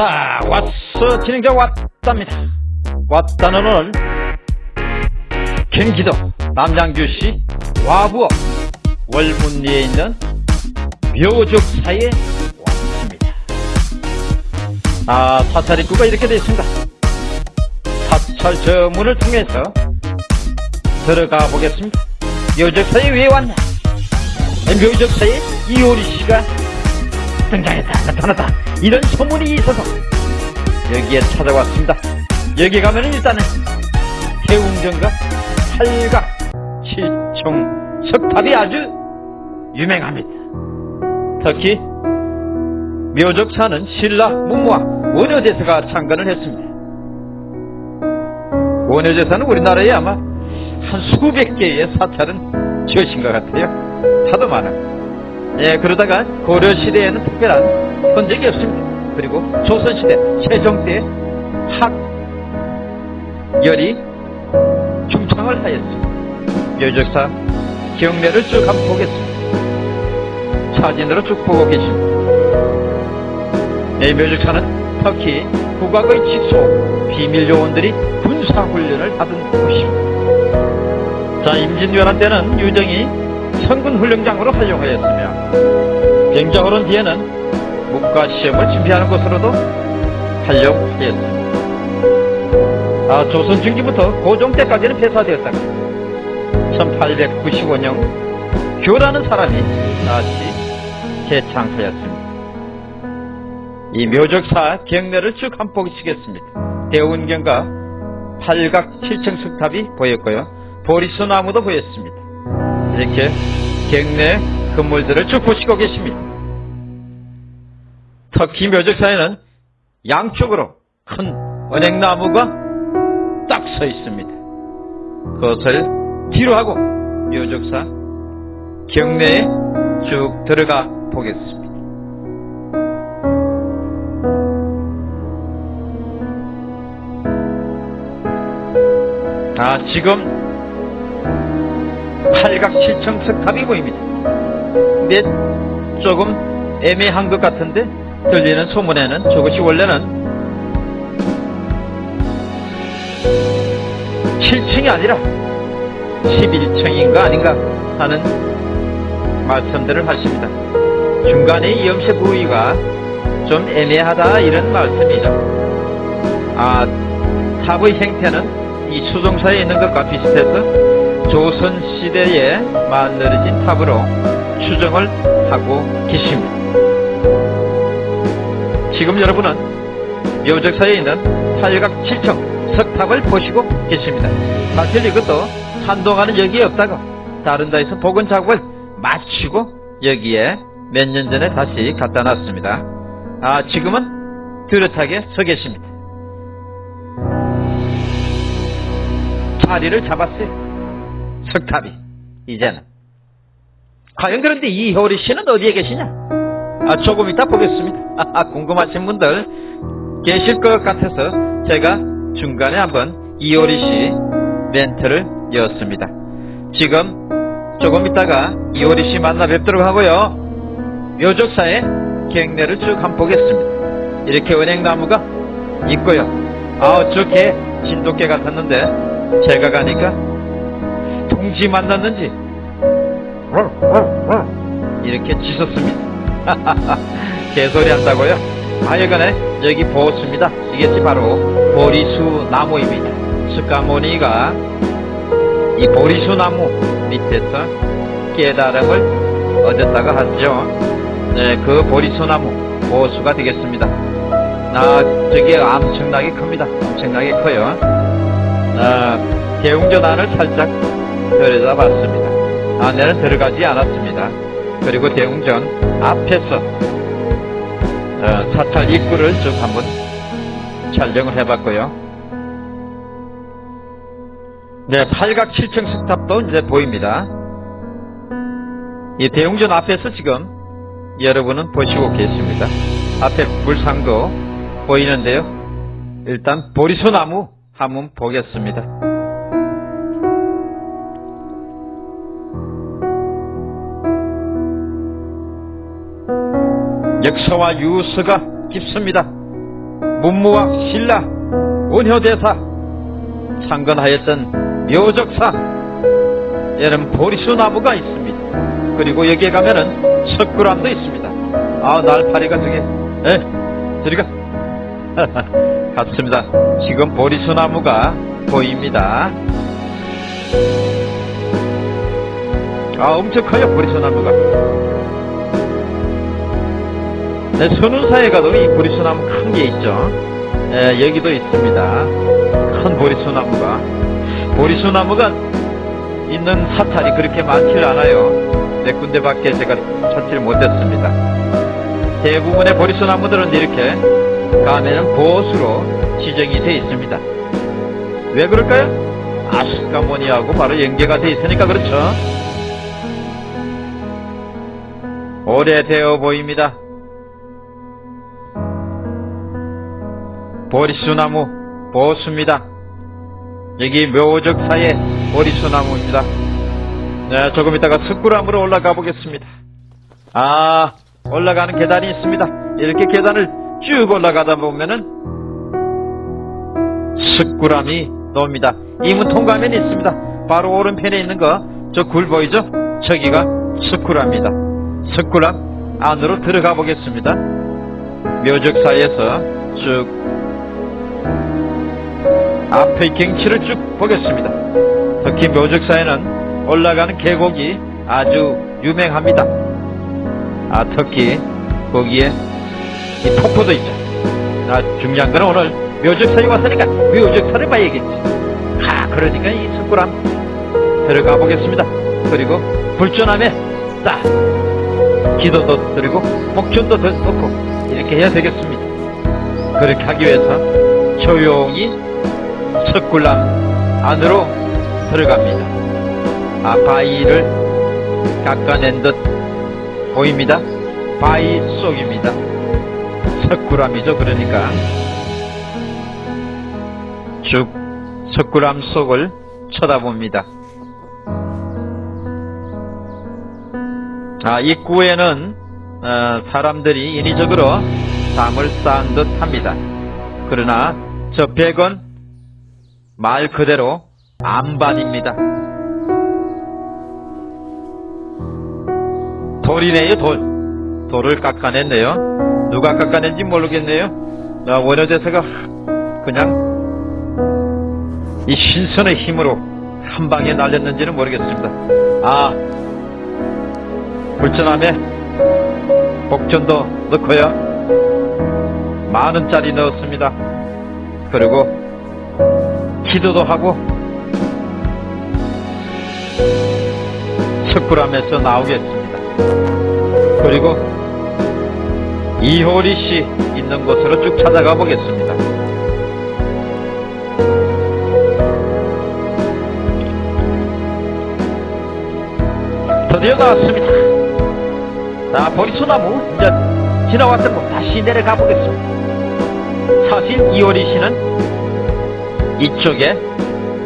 왔다. 왔어. 진행자 왔답니다. 왔다는 오늘 경기도 남양주시 와부업 월문리에 있는 묘적사에 왔습니다. 아 사찰 입구가 이렇게 되어 있습니다. 사찰 저 문을 통해서 들어가 보겠습니다. 묘적사에 왜 왔냐? 묘적사에 이효리 씨가 등장했다. 나타났다. 이런 소문이 있어서 여기에 찾아왔습니다. 여기 가면은 일단은 해웅전과 팔각 칠총 석탑이 아주 유명합니다. 특히 묘적사는 신라 문무와 원효대사가 창건을 했습니다. 원효대사는 우리나라에 아마 한 수백 개의 사찰은 지으신 것 같아요. 하도 많아 예, 그러다가 고려 시대에는 특별한 흔적이 없습니다. 그리고 조선 시대, 세종 때 학열이 중창을 하였습니다. 묘적사 경례를 쭉 한번 보겠습니다. 사진으로 쭉 보고 계십니다. 이 묘적사는 터키 국악의 직소 비밀 요원들이 군사 훈련을 하던 곳입니다. 자, 임진왜란 때는 유정이 성군훈련장으로 활용하였으며 병자호론 뒤에는 문과 시험을 준비하는 곳으로도 활용하였습니다. 아, 조선 중기부터 고종 때까지는 폐사되었다가 1895년 교라는 사람이 다시 재창하였습니다. 이 묘적사 경례를 쭉 한번 보시겠습니다. 대운경과 팔각 칠층 석탑이 보였고요. 보리수 나무도 보였습니다. 이렇게 경내 건물들을 쭉 보시고 계십니다. 터키 묘적사에는 양쪽으로 큰 은행나무가 딱 서 있습니다. 그것을 뒤로 하고 묘적사 경내에 쭉 들어가 보겠습니다. 아, 지금 팔각칠청 석탑이 보입니다. 근데 조금 애매한 것 같은데 들리는 소문에는 저것이 원래는 7층이 아니라 11층인가 아닌가 하는 말씀들을 하십니다. 중간에 이 염색 부위가 좀 애매하다 이런 말씀이죠. 아, 탑의 형태는 이 수종사에 있는 것과 비슷해서 조선시대에 만들어진 탑으로 추정을 하고 계십니다. 지금 여러분은 묘적사에 있는 팔각 칠청 석탑을 보시고 계십니다. 사실 이것도 한동안은 여기에 없다가 다른 데에서 복원 작업을 마치고 여기에 몇 년 전에 다시 갖다 놨습니다. 아 지금은 뚜렷하게 서 계십니다. 자리를 잡았어요. 석탑이 이제는 과연 그런데 이 효리 씨는 어디에 계시냐? 아, 조금 이따 보겠습니다. 아, 궁금하신 분들 계실 것 같아서 제가 중간에 한번 이효리 씨 멘트를 이었습니다. 지금 조금 있다가 이효리 씨 만나 뵙도록 하고요. 묘적사의 경례를 쭉 한번 보겠습니다. 이렇게 은행나무가 있고요. 아, 저개 진돗개 같았는데 제가 가니까 동지 만났는지 이렇게 짖었습니다. 개소리 한다고요? 하여간에 여기 보습니다. 이것이 바로 보리수 나무입니다. 스카모니가 이 보리수 나무 밑에서 깨달음을 얻었다가 하죠. 네, 그 보리수 나무 보수가 되겠습니다. 아, 저게 엄청나게 큽니다. 엄청나게 커요. 아, 대웅전 안을 살짝 들여다봤습니다. 안에는 들어가지 않았습니다. 그리고 대웅전 앞에서 어, 사찰 입구를 쭉 한번 촬영을 해봤고요. 네, 팔각 7층 석탑도 이제 보입니다. 이 대웅전 앞에서 지금 여러분은 보시고 계십니다. 앞에 불상도 보이는데요. 일단 보리소나무 한번 보겠습니다. 역사와 유서가 깊습니다. 문무왕 신라 원효대사 창건하였던 묘적사 이런 보리수 나무가 있습니다. 그리고 여기에 가면은 석굴암도 있습니다. 아 날파리가 저게 에 저리가 같습니다. 지금 보리수 나무가 보입니다. 아 엄청 커요 보리수 나무가. 네, 선운사에 가도 이 보리수나무 큰 게 있죠. 예, 여기도 있습니다. 큰 보리수나무가. 보리수나무가 있는 사찰이 그렇게 많지를 않아요. 네 군데밖에 제가 찾지를 못했습니다. 대부분의 보리수나무들은 이렇게 가면은 보수로 지정이 되어 있습니다. 왜 그럴까요? 아스카모니하고 바로 연계가 되어 있으니까 그렇죠. 오래되어 보입니다. 보리수나무 보수입니다. 여기 묘적 사의 보리수나무입니다. 네, 조금 있다가 석굴암으로 올라가 보겠습니다. 아, 올라가는 계단이 있습니다. 이렇게 계단을 쭉 올라가다 보면은 석굴암이 나옵니다. 이문 통과면 있습니다. 바로 오른편에 있는 거, 저 굴 보이죠? 저기가 석굴암입니다. 석굴암 안으로 들어가 보겠습니다. 묘적사에서 쭉 앞의 경치를 쭉 보겠습니다. 특히 묘적사에는 올라가는 계곡이 아주 유명합니다. 아, 특히 거기에 이 폭포도 있죠. 아, 중요한 건 오늘 묘적사에 왔으니까 묘적사를 봐야겠지. 아, 그러니까 이 석굴암 들어가 보겠습니다. 그리고 불전함에 딱 기도도 드리고 목전도 넣고 이렇게 해야 되겠습니다. 그렇게 하기 위해서 조용히 석굴암 안으로 들어갑니다. 아, 바위를 깎아낸 듯 보입니다. 바위 속입니다. 석굴암이죠, 그러니까. 쭉 석굴암 속을 쳐다봅니다. 아, 입구에는 어, 사람들이 인위적으로 담을 쌓은 듯 합니다. 그러나 저 벽은 말 그대로 안반입니다. 돌이네요, 돌. 돌을 깎아냈네요. 누가 깎아낸지 모르겠네요. 아, 원효대사가 그냥 이 신선의 힘으로 한 방에 날렸는지는 모르겠습니다. 아, 불전함에 복전도 넣고요. 만 원짜리 넣었습니다. 그리고 기도도 하고 석굴암에서 나오겠습니다. 그리고 이효리 씨 있는 곳으로 쭉 찾아가 보겠습니다. 드디어 나왔습니다. 자, 보리소나무 이제 지나왔던 곳 다시 내려가 보겠습니다. 사실 이효리 씨는 이쪽에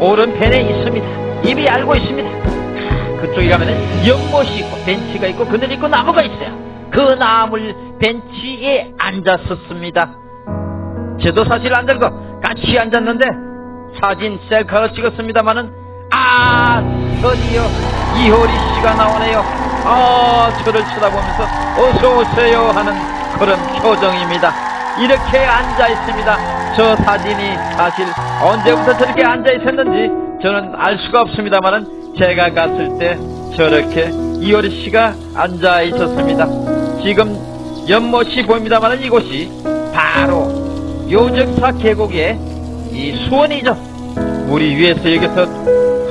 오른편에 있습니다. 이미 알고 있습니다. 그쪽에 가면은 연못이 있고 벤치가 있고 그늘 있고 나무가 있어요. 그 나물 벤치에 앉았었습니다. 저도 사실 안 들고 같이 앉았는데 사진 셀카로 찍었습니다마는 아 드디어 이효리 씨가 나오네요. 아 저를 쳐다보면서 어서 오세요 하는 그런 표정입니다. 이렇게 앉아 있습니다. 저 사진이 사실 언제부터 저렇게 앉아 있었는지 저는 알 수가 없습니다만은 제가 갔을 때 저렇게 이효리 씨가 앉아 있었습니다. 지금 연못이 보입니다만은 이곳이 바로 요적사 계곡의 이 수원이죠. 물이 위에서 여기서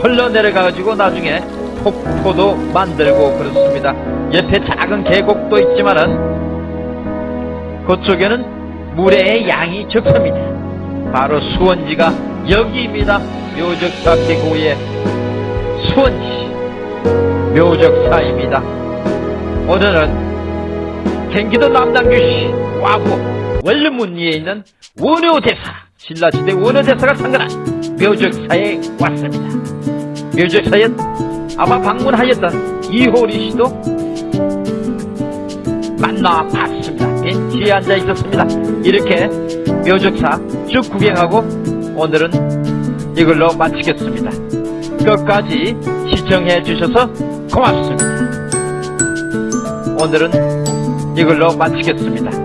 흘러내려가가지고 나중에 폭포도 만들고 그렇습니다. 옆에 작은 계곡도 있지만은 그쪽에는 물의 양이 적습니다. 바로 수원지가 여기입니다. 묘적사 계곡의 수원지 묘적사입니다. 오늘은 경기도 남당교시 와구 원룸문리에 있는 원효대사 신라시대 원효대사가 상근한 묘적사에 왔습니다. 묘적사에 아마 방문하였던 이호리 씨도 만나봤습니다. 벤치에 앉아 있었습니다. 이렇게 묘적사 쭉 구경하고 오늘은 이걸로 마치겠습니다. 끝까지 시청해 주셔서 고맙습니다. 오늘은 이걸로 마치겠습니다.